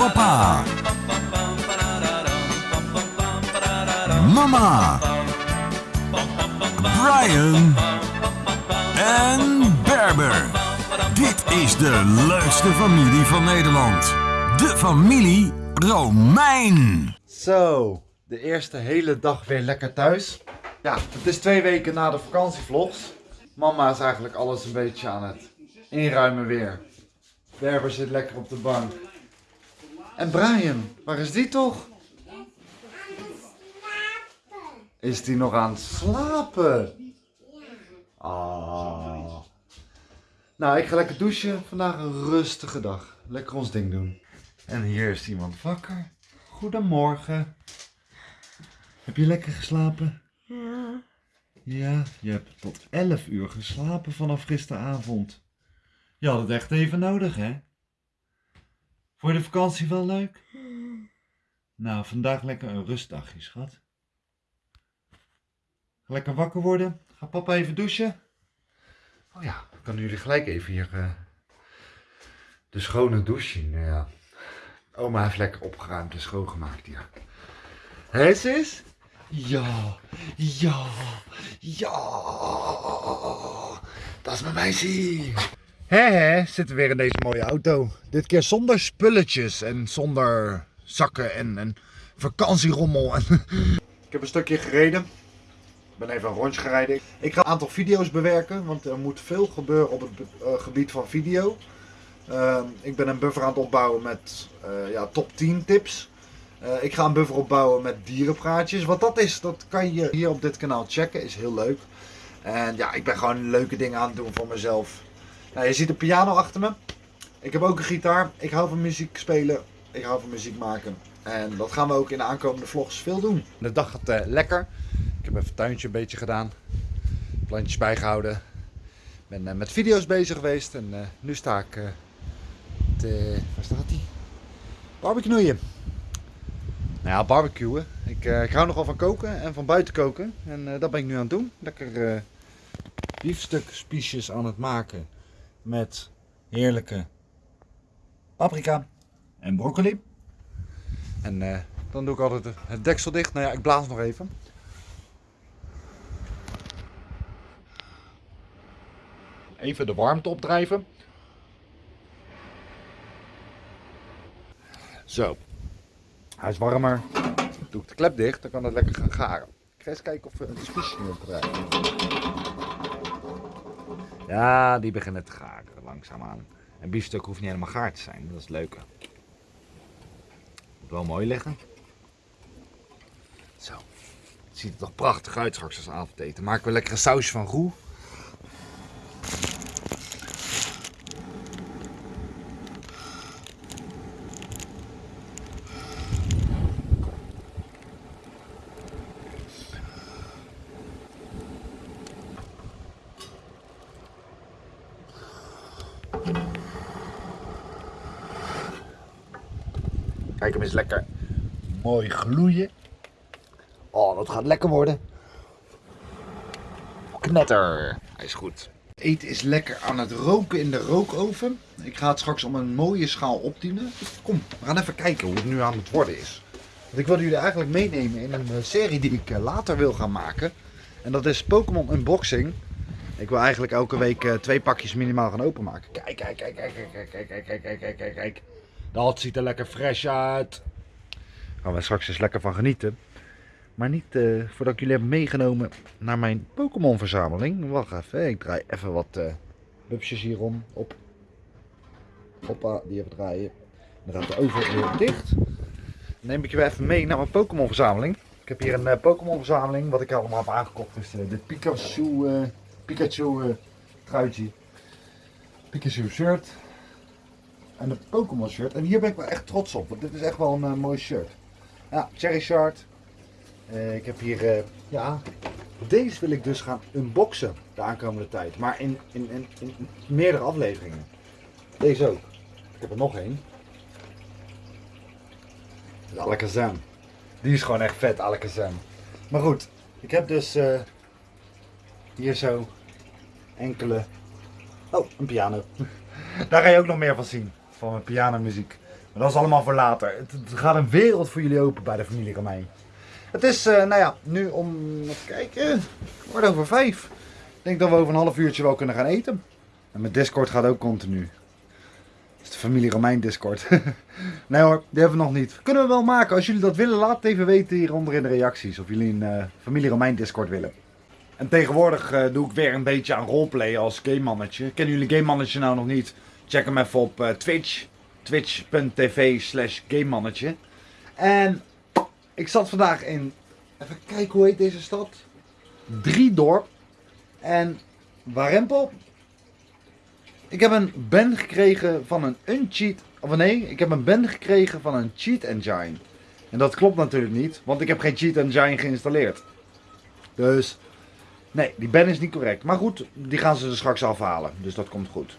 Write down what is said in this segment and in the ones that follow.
Papa. Mama. Brian. En Berber. Dit is de leukste familie van Nederland. De familie Romein. Zo, de eerste hele dag weer lekker thuis. Ja, het is twee weken na de vakantievlogs. Mama is eigenlijk alles een beetje aan het inruimen weer. Berber zit lekker op de bank. En Brian, waar is die toch? Is die nog aan het slapen? Ah. Nou, ik ga lekker douchen. Vandaag een rustige dag. Lekker ons ding doen. En hier is iemand wakker. Goedemorgen. Heb je lekker geslapen? Ja. Ja, je hebt tot 11 uur geslapen vanaf gisteravond. Je had het echt even nodig, hè? Vond je de vakantie wel leuk? Nou, vandaag lekker een rustdagje, schat. Lekker wakker worden. Ga papa even douchen? Oh ja, dan kunnen jullie gelijk even hier eh, de schone douche zien. Nou ja. Oma heeft lekker opgeruimd en schoongemaakt hier. Hé, sis? Ja, ja, ja. Dat is mijn meisje. Hé, hé, zitten we weer in deze mooie auto. Dit keer zonder spulletjes en zonder zakken en, en vakantierommel. Ik heb een stukje gereden. Ik ben even een rondje gereden. Ik ga een aantal video's bewerken, want er moet veel gebeuren op het eh, gebied van video. Ehm, ik ben een buffer aan het opbouwen met eh, ja, top 10 tips. Eh, ik ga een buffer opbouwen met dierenpraatjes. Wat dat is, dat kan je hier op dit kanaal checken. Is heel leuk. En ja, ik ben gewoon leuke dingen aan het doen voor mezelf. Nou, je ziet een piano achter me. Ik heb ook een gitaar. Ik hou van muziek spelen. Ik hou van muziek maken. En dat gaan we ook in de aankomende vlogs veel doen. De dag gaat eh, lekker. Ik heb even het tuintje een beetje gedaan. Plantjes bijgehouden. Ik ben eh, met video's bezig geweest. En eh, nu sta ik... te, waar staat die? Barbecuen. Nou ja, barbecuen. Ik, ik hou nogal van koken en van buiten koken. En dat ben ik nu aan het doen. Lekker biefstukspiesjes aan het maken. Met heerlijke paprika en broccoli. En eh, dan doe ik altijd het deksel dicht. Nou ja, ik blaas nog even. Even de warmte opdrijven. Zo. Hij is warmer. Doe ik de klep dicht, dan kan het lekker gaan garen. Ik ga eens kijken of we de spiesjes nu opdrijven. Ja, die beginnen te garen, langzaamaan. Een biefstuk hoeft niet helemaal gaar te zijn, dat is het leuke. Moet wel mooi liggen. Zo. Het ziet er toch prachtig uit straks als avondeten. Maken we lekker een sausje van roe. Kijk hem eens lekker mooi gloeien. Oh, dat gaat lekker worden. Knetter. Hij is goed. Het eten is lekker aan het roken in de rookoven. Ik ga het straks om een mooie schaal opdienen. Kom, we gaan even kijken hoe het nu aan het worden is. Want ik wilde jullie eigenlijk meenemen in een eh, serie die ik eh, later wil gaan maken. En dat is Pokémon Unboxing. Ik wil eigenlijk elke week eh, twee pakjes minimaal gaan openmaken. Kijk, kijk, kijk, kijk, kijk, kijk, kijk, kijk, kijk, kijk, kijk, kijk. Dat ziet er lekker fresh uit. Daar gaan we straks eens lekker van genieten. Maar niet eh, voordat ik jullie heb meegenomen naar mijn Pokémon verzameling. Wacht even, ik draai even wat uh, hierom op. Hoppa, die even draaien. Dan gaat de oven weer dicht. Dan neem ik je weer even mee naar mijn Pokémon verzameling. Ik heb hier een uh, Pokémon verzameling. Wat ik allemaal heb aangekocht is uh, de Pikachu, Pikachu truitje. Pikachu shirt. En de Pokémon shirt. En hier ben ik wel echt trots op. Want dit is echt wel een mooi shirt. Ja, Cherry Shard. Uh, ik heb hier, uh, ja, deze wil ik dus gaan unboxen de aankomende tijd. Maar in, in, in, in meerdere afleveringen. Deze ook. Ik heb er nog één. Alakazam. Die is gewoon echt vet, Alakazam. Maar goed, ik heb dus hier zo enkele... Oh, een piano. Daar ga je ook nog meer van zien. Van mijn pianomuziek. Maar dat is allemaal voor later. Het, gaat een wereld voor jullie open bij de familie Romein. Het is, eh, nou ja, nu om, even kijken, kwart over vijf. Ik denk dat we over een half uurtje wel kunnen gaan eten. En mijn Discord gaat ook continu. Dat is de familie Romein Discord. nee hoor, die hebben we nog niet. Kunnen we wel maken. Als jullie dat willen, laat het even weten hieronder in de reacties. Of jullie een eh, familie Romein Discord willen. En tegenwoordig eh, doe ik weer een beetje aan roleplay als game mannetje. Kennen jullie game mannetje nou nog niet? Check hem even op eh, Twitch. Twitch.tv slash game mannetje. En ik zat vandaag in... Even kijken, hoe heet deze stad? Driedorp. En Warempel. Ik heb een ban gekregen van een uncheat... Of nee, ik heb een ban gekregen van een cheat engine. En dat klopt natuurlijk niet, want ik heb geen cheat engine geïnstalleerd. Dus... Nee, die ban is niet correct. Maar goed, die gaan ze er straks afhalen. Dus dat komt goed.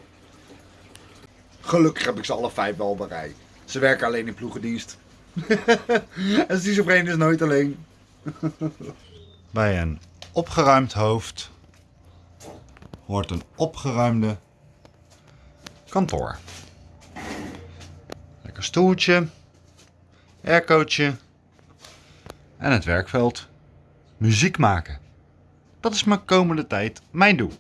Gelukkig heb ik ze alle vijf wel rij. Ze werken alleen in ploegendienst. en schizofreen is nooit alleen. bij een opgeruimd hoofd hoort een opgeruimde kantoor. Lekker stoeltje, aircootje en het werkveld. Muziek maken. Dat is mijn komende tijd mijn doel.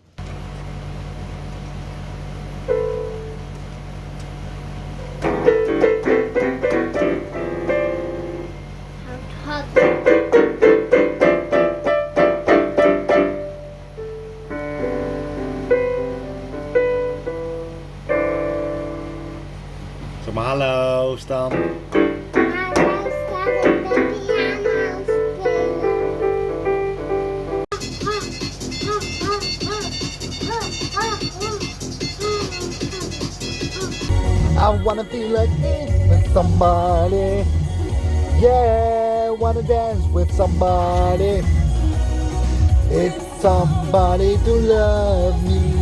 I wanna be like this with somebody. Yeah, wanna dance with somebody. It's somebody to love me.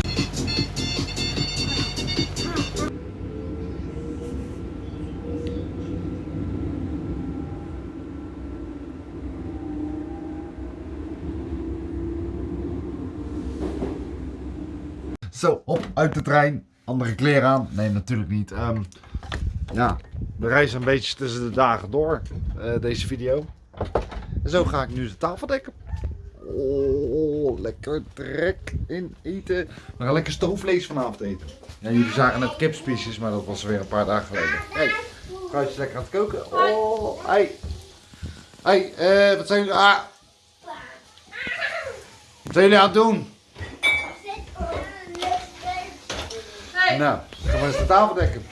Zo, op uit de trein. Andere kleren aan. Nee, natuurlijk niet. Ehm, ja, we reizen een beetje tussen de dagen door. eh, deze video. En zo ga ik nu de tafel dekken. Oh, lekker trek in eten. We gaan lekker stoofvlees vanavond eten. Ja, jullie zagen net kipspiesjes, maar dat was weer een paar dagen geleden. Hey, is lekker aan het koken. Oh, hey. Hey, eh, wat zijn jullie... Ah. Wat zijn jullie aan het doen? Nou, gaan we eens de tafel dekken.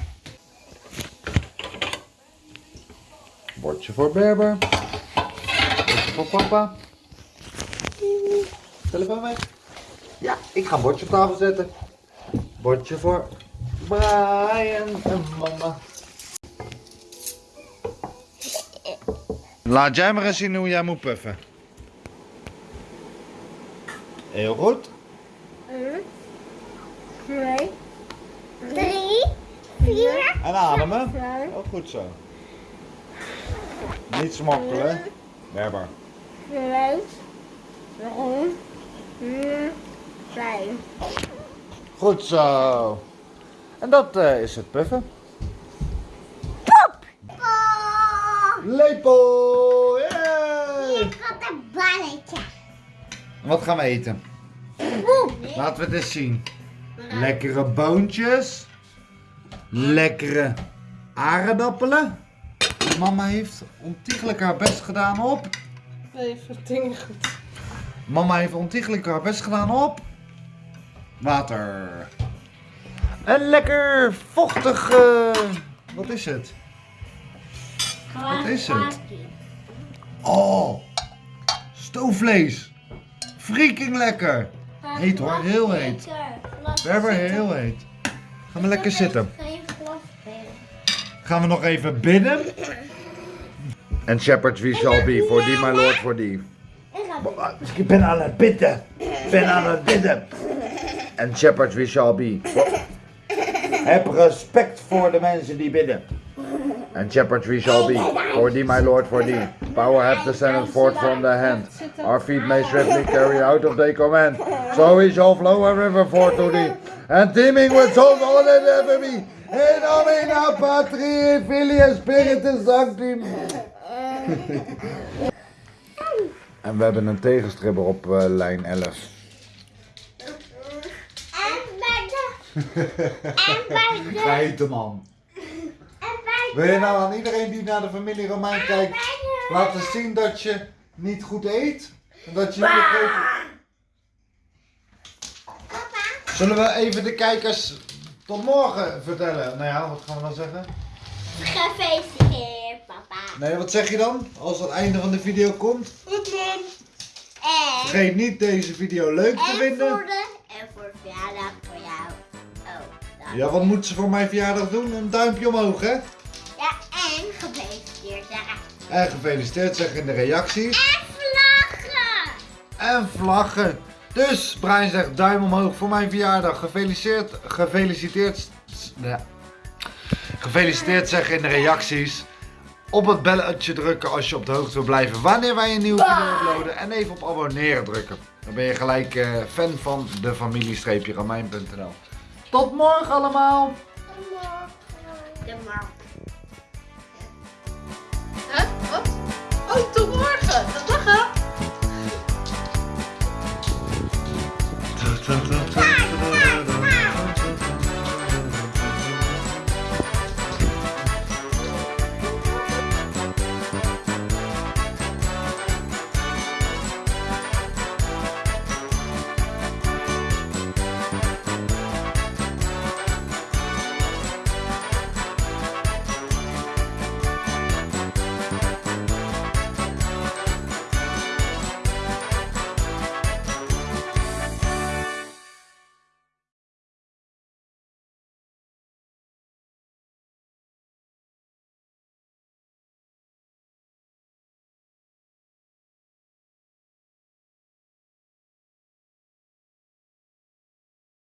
Bordje voor Berber. Bordje voor papa. Telefoon weg. Ja, ik ga een bordje op tafel zetten. Bordje voor Brian en mama. Laat jij maar eens zien hoe jij moet puffen. Heel goed. Twee, drie, vier, En ademen. Ook goed zo. Niet smokkelen. Berber. vijf. Goed zo. En dat eh, is het puffen. Oh, Lepel! Ik had een balletje. Wat gaan we eten? Oeh, Laten we het eens zien. Lekkere boontjes. Lekkere aardappelen. Mama heeft ontiegelijk haar best gedaan op. Even dingen goed. Mama heeft ontiegelijk haar best gedaan op. Water. En lekker vochtig. eh, wat is het? Wat is het? Oh, stoofvlees. Freaking lekker. Heet hoor, heel heet. Berber, heel heet. Gaan we lekker zitten. Geen glas spelen. Gaan we nog even bidden? En shepherds we shall be, for thee my lord, for thee. Ik ga Ik ben aan het bidden. Ik ben aan het bidden. En shepherds we shall be. Heb respect voor de mensen die bidden. And shepherds we shall be. For thee my lord, for thee. Power hath descended forth from the hand. Our feet may swiftly carry out of thy command. So we shall flow a river forth to thee. And teeming with souls all that ever be. In nomine Patri, Filii en Spiritus Sancti. En we hebben een tegenstribber op eh, lijn 11. En bij de... En bij de... Man. Wil je nou aan iedereen die naar de familie Romein kijkt laten zien dat je niet goed eet? En dat je niet eet? Zullen we even de kijkers tot morgen vertellen? Nou ja, wat gaan we dan zeggen? Gefeliciteerd, papa. Nee, wat zeg je dan? Als het einde van de video komt? En... Vergeet niet deze video leuk te En voor vinden. de... En voor verjaardag voor jou. Oh. Ja, wat moet ze voor mijn verjaardag doen? Een duimpje omhoog, hè? En gefeliciteerd zeggen in de reacties. En vlaggen. En vlaggen. Dus, Brian zegt duim omhoog voor mijn verjaardag. Gefeliciteerd, gefeliciteerd. Ja. Gefeliciteerd zeggen in de reacties. Op het belletje drukken als je op de hoogte wil blijven wanneer wij een nieuwe video uploaden. En even op abonneren drukken. Dan ben je gelijk eh, fan van de familie-romein.nl. Tot morgen allemaal! De markt. Tata, tata, tata.